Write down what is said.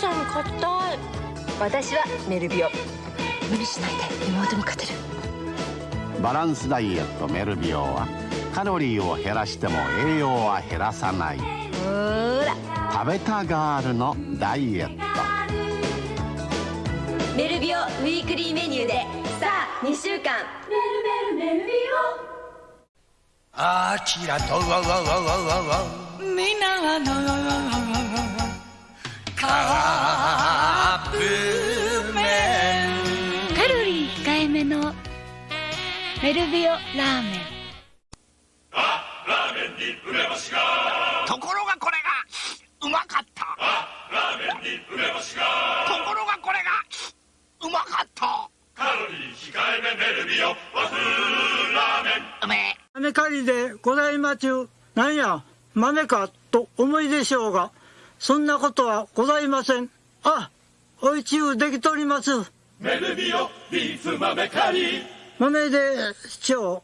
硬い私はメルビオ無理しない。で妹に勝てるバランスダイエット。メルビオはカロリーを減らしても栄養は減らさない。ほら。食べたガールのダイエット。メルビオウィークリーメニューで。さあ2週間。メルメルメルビあちらとみんなのカめのメルビオラーメンところがこれがうまかったところがこれがうまかったうめえ豆狩りでございまちゅう。なんや、豆か、と思いでしょうが、そんなことはございません。あ、おいちゅうできとります。メルビオ、ビーフ豆狩り。豆で市長、